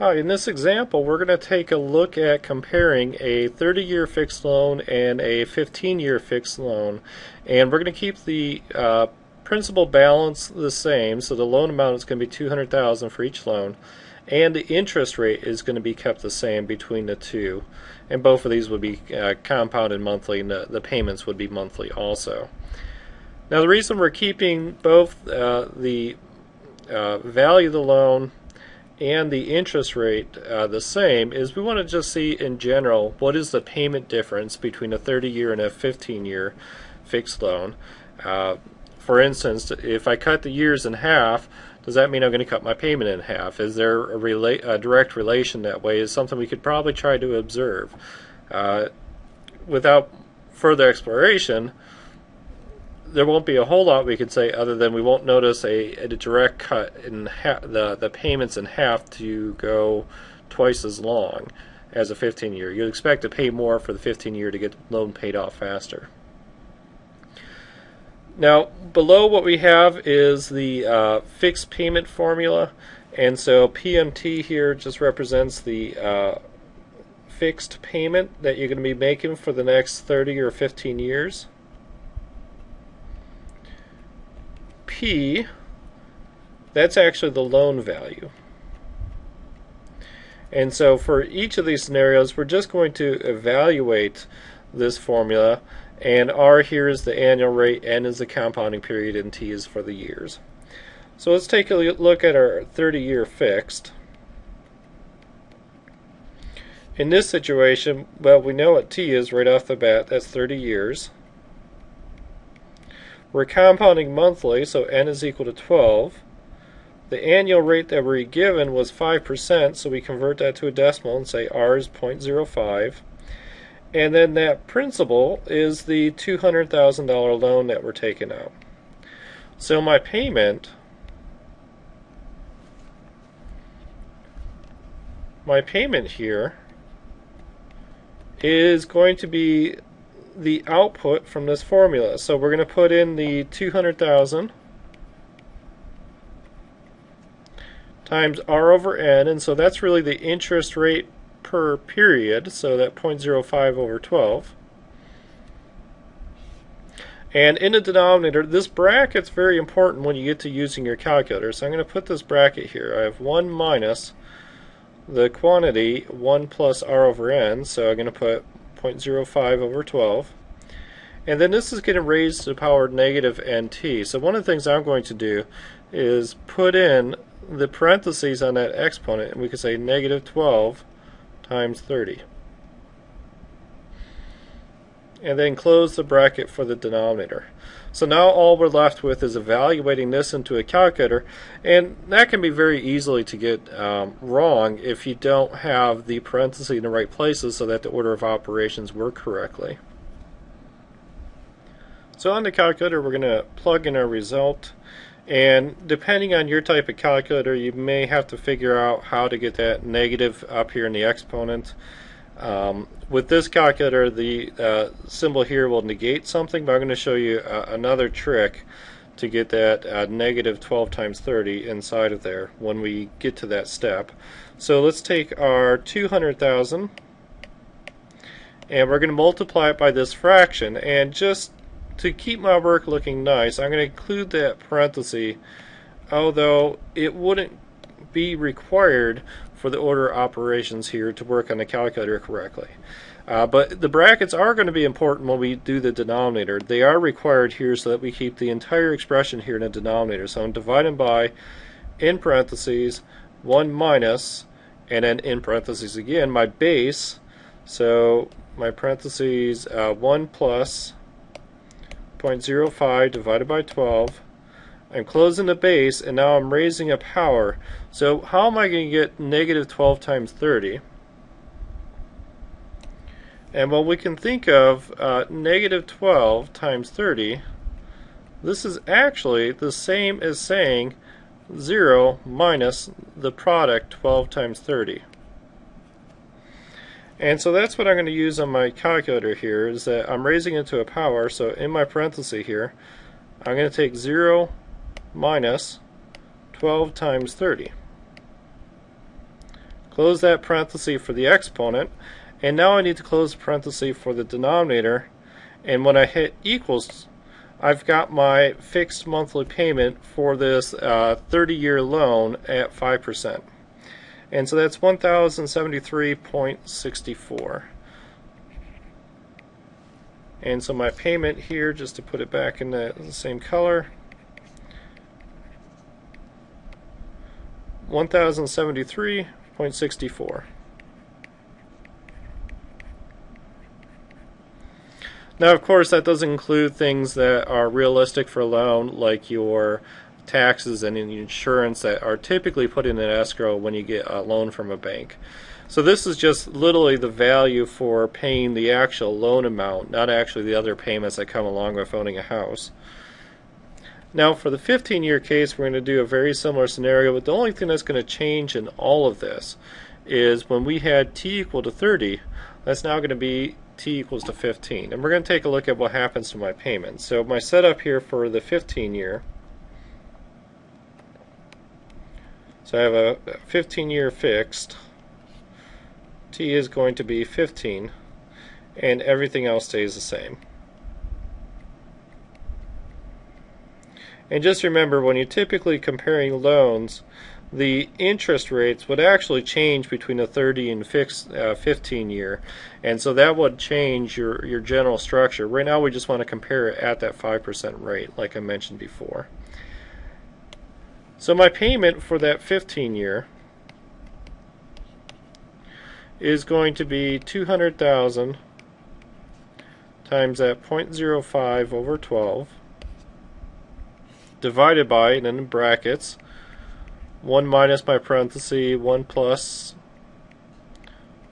Hi, in this example we're going to take a look at comparing a 30-year fixed loan and a 15-year fixed loan. And we're going to keep the uh, principal balance the same so the loan amount is going to be 200,000 for each loan. And the interest rate is going to be kept the same between the two. And both of these would be uh, compounded monthly and the, the, payments would be monthly also. Now the reason we're keeping both uh, the uh, value of the loan and the interest rate uh, the same is we want to just see in general what is the payment difference between a 30 year and a 15 year fixed loan. Uh, for instance, if I cut the years in half, does that mean I'm going to cut my payment in half? Is there a, rela- a direct relation that way? Is something we could probably try to observe. Uh, without further exploration, there won't be a whole lot we can say other than we won't notice a, a direct cut in ha- the the payments in half to go twice as long as a 15 year. You'd expect to pay more for the 15 year to get the loan paid off faster. Now, below what we have is the uh, fixed payment formula, and so PMT here just represents the uh, fixed payment that you're going to be making for the next 30 or 15 years. P, that's actually the loan value. And so for each of these scenarios, we're just going to evaluate this formula, and R here is the annual rate, N is the compounding period, and T is for the years. So let's take a look at our 30-year fixed. In this situation, well, we know what T is right off the bat. That's 30 years. We're compounding monthly, so n is equal to 12. The annual rate that we're given was 5%, so we convert that to a decimal and say r is 0.05. And then that principal is the $200,000 loan that we're taking out. So my payment, my payment here is going to be the output from this formula. So we're going to put in the 200,000 times R over N, and so that's really the interest rate per period, so that 0.05 over 12. And in the denominator, this bracket's very important when you get to using your calculator. So I'm going to put this bracket here. I have 1 minus the quantity 1 plus r over n, so I'm going to put 0.05 over 12. And then this is getting raised to the power negative nt. So one of the things I'm going to do is put in the parentheses on that exponent, and we could say negative 12 times 30. And then close the bracket for the denominator. So now all we're left with is evaluating this into a calculator, and that can be very easily to get um, wrong if you don't have the parentheses in the right places so that the order of operations work correctly. So on the calculator we're going to plug in our result and depending on your type of calculator you may have to figure out how to get that negative up here in the exponent. Um, with this calculator the uh, symbol here will negate something but I'm going to show you uh, another trick to get that uh, negative 12 times 30 inside of there when we get to that step. So let's take our 200,000 and we're going to multiply it by this fraction and just to keep my work looking nice, I'm going to include that parenthesis, although it wouldn't be required for the order operations here to work on the calculator correctly. Uh, but the brackets are going to be important when we do the denominator. They are required here so that we keep the entire expression here in the denominator. So I'm dividing by, in parentheses, 1 minus, and then in parentheses again, my base. So my parentheses, uh, 1 plus 0.05 divided by 12. I'm closing the base and now I'm raising a power. So how am I going to get negative 12 times 30? And well, we can think of uh, negative 12 times 30. This is actually the same as saying 0 minus the product 12 times 30. And so that's what I'm going to use on my calculator here is that I'm raising it to a power. So in my parenthesis here, I'm going to take 0 minus 12 times 30. close that parenthesis for the exponent, and now I need to close the parenthesis for the denominator, and when I hit equals, I've got my fixed monthly payment for this 30-year uh, loan at 5%. And so that's 1073.64. And so my payment here, just to put it back in the, the same color, 1073.64. Now, of course, that does include things that are realistic for a loan, like your taxes and insurance that are typically put in an escrow when you get a loan from a bank. So this is just literally the value for paying the actual loan amount, not actually the other payments that come along with owning a house. Now for the 15 year case we're going to do a very similar scenario but the only thing that's going to change in all of this is when we had t equal to 30 that's now going to be t equals to 15. And we're going to take a look at what happens to my payment. So my setup here for the 15 year. So I have a 15 year fixed. t is going to be 15 and everything else stays the same. And just remember when you're typically comparing loans the interest rates would actually change between a 30 and fixed, uh, 15 year. And so that would change your your general structure. Right now we just want to compare it at that 5% rate like I mentioned before. So my payment for that 15 year is going to be 200,000 times that 0.05 over 12 divided by and then in brackets 1 minus my parenthesis, 1 plus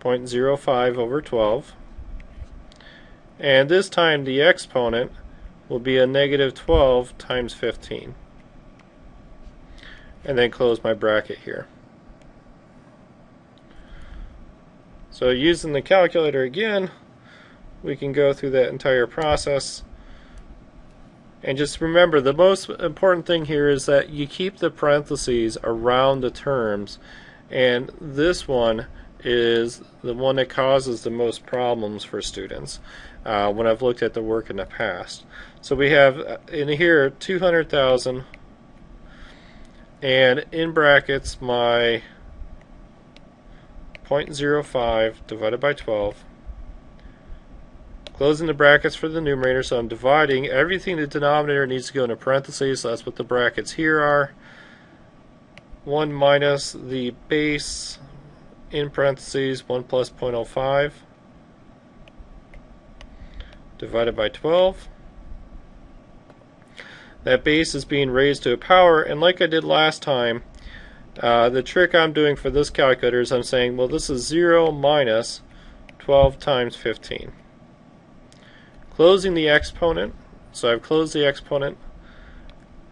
0.05 over 12. And this time the exponent will be a negative 12 times 15. And then close my bracket here. So using the calculator again, we can go through that entire process and just remember, the most important thing here is that you keep the parentheses around the terms. And this one is the one that causes the most problems for students uh, when I've looked at the work in the past. So we have uh, in here 200,000 and in brackets my 0.05 divided by 12 Closing the brackets for the numerator, so I'm dividing. Everything the denominator needs to go into parentheses, so that's what the brackets here are. 1 minus the base in parentheses 1 plus 0.05 divided by 12. That base is being raised to a power, and like I did last time, uh, the trick I'm doing for this calculator is I'm saying, well, this is 0 minus 12 times 15 closing the exponent. So I've closed the exponent,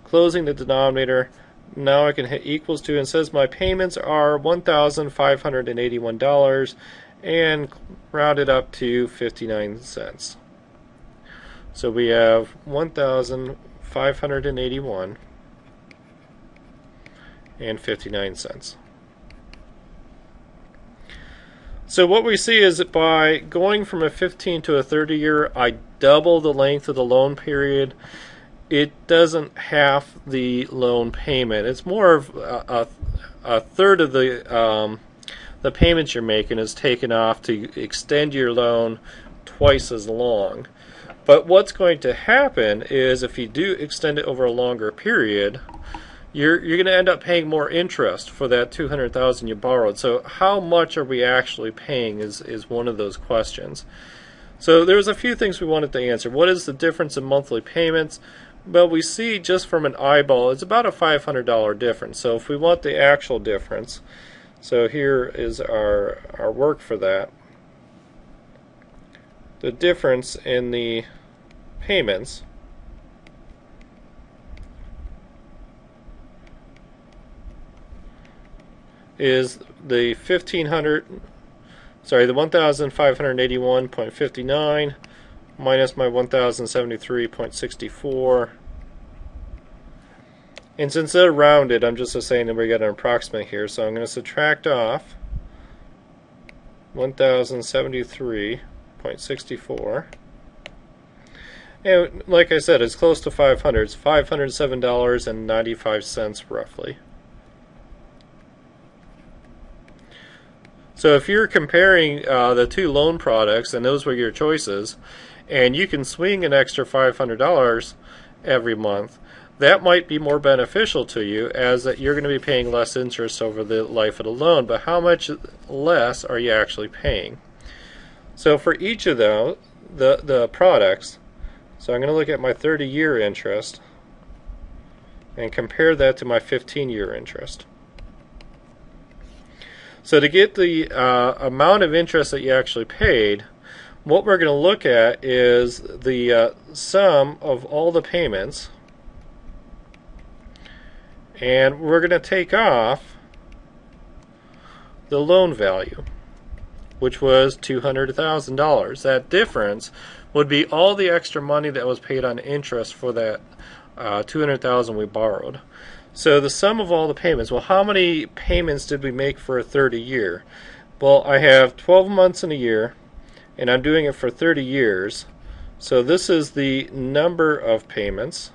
closing the denominator. Now I can hit equals to and says my payments are $1,581 and rounded up to 59 cents. So we have 1,581 and 59 cents. So what we see is that by going from a 15 to a 30 year, I double the length of the loan period. It doesn't half the loan payment. It's more of a, a, third of the um, the payments you're making is taken off to extend your loan twice as long. But what's going to happen is if you do extend it over a longer period, you're you're going to end up paying more interest for that 200,000 you borrowed. So how much are we actually paying is is one of those questions. So there's a few things we wanted to answer. What is the difference in monthly payments? Well, we see just from an eyeball, it's about a $500 difference. So if we want the actual difference, so here is our our work for that. The difference in the payments is the 1500 sorry the 1581.59 minus my 1073.64 and since they're rounded I'm just saying that we got an approximate here so I'm going to subtract off 1073.64. And like I said, it's close to 500. It's $507.95 roughly. So if you're comparing uh, the two loan products and those were your choices, and you can swing an extra $500 every month, that might be more beneficial to you as that you're going to be paying less interest over the life of the loan. But how much less are you actually paying? So for each of the the, the products, so I'm going to look at my 30 year interest and compare that to my 15 year interest. So to get the uh, amount of interest that you actually paid, what we're going to look at is the uh, sum of all the payments. And we're going to take off the loan value, which was $200,000. That difference would be all the extra money that was paid on interest for that uh, 200,000 we borrowed. So the sum of all the payments, well, how many payments did we make for a 30 year? Well, I have 12 months in a year, and I'm doing it for 30 years. So this is the number of payments.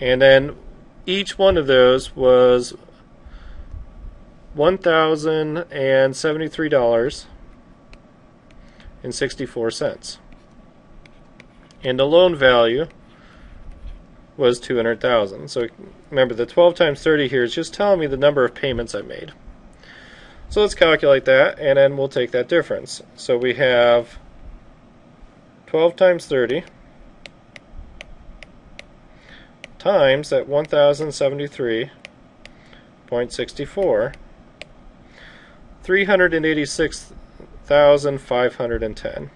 And then each one of those was $1,073.64 and the loan value was 200,000. So remember the 12 times 30 here is just telling me the number of payments I made. So let's calculate that and then we'll take that difference. So we have 12 times 30 times that 1073.64 386,510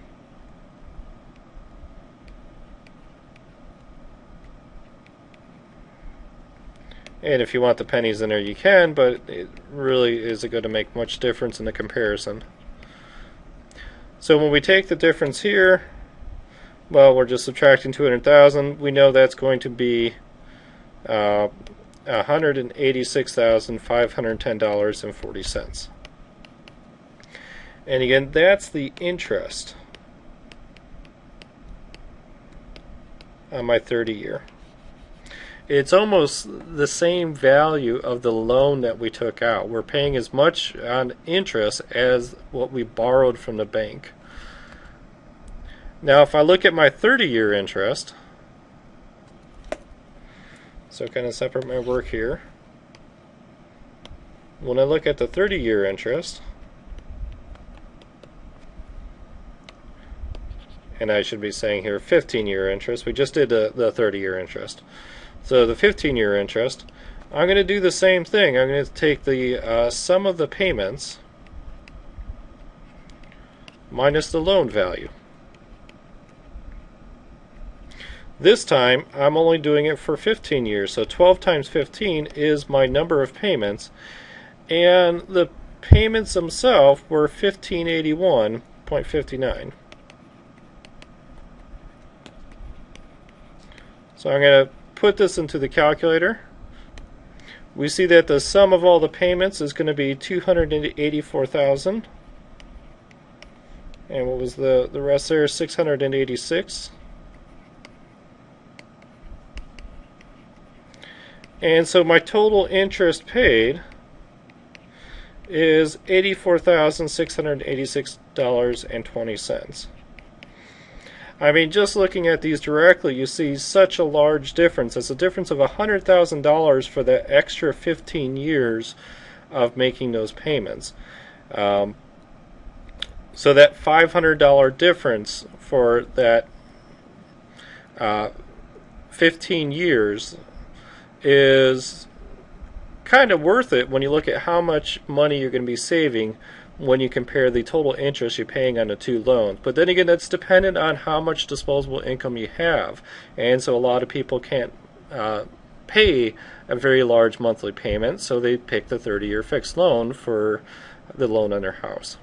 And if you want the pennies in there, you can, but it really isn't going to make much difference in the comparison. So when we take the difference here, well, we're just subtracting 200,000. We know that's going to be uh, $186,510.40. And again, that's the interest on my 30 year it's almost the same value of the loan that we took out. We're paying as much on interest as what we borrowed from the bank. Now, if I look at my 30 year interest, so kind of separate my work here. When I look at the 30 year interest, and I should be saying here 15 year interest, we just did the, the 30 year interest. So the 15 year interest, I'm going to do the same thing. I'm going to take the uh, sum of the payments minus the loan value. This time, I'm only doing it for 15 years, so 12 times 15 is my number of payments, and the payments themselves were 1581.59. So I'm going to put this into the calculator, we see that the sum of all the payments is going to be 284,000. And what was the, the rest there? 686. And so my total interest paid is $84,686.20. I mean, just looking at these directly, you see such a large difference. It's a difference of $100,000 for the extra 15 years of making those payments. Um, so that $500 difference for that uh, 15 years is kind of worth it when you look at how much money you're going to be saving when you compare the total interest you're paying on the two loans. But then again, that's dependent on how much disposable income you have. And so a lot of people can't uh, pay a very large monthly payment, so they pick the 30 year fixed loan for the loan on their house.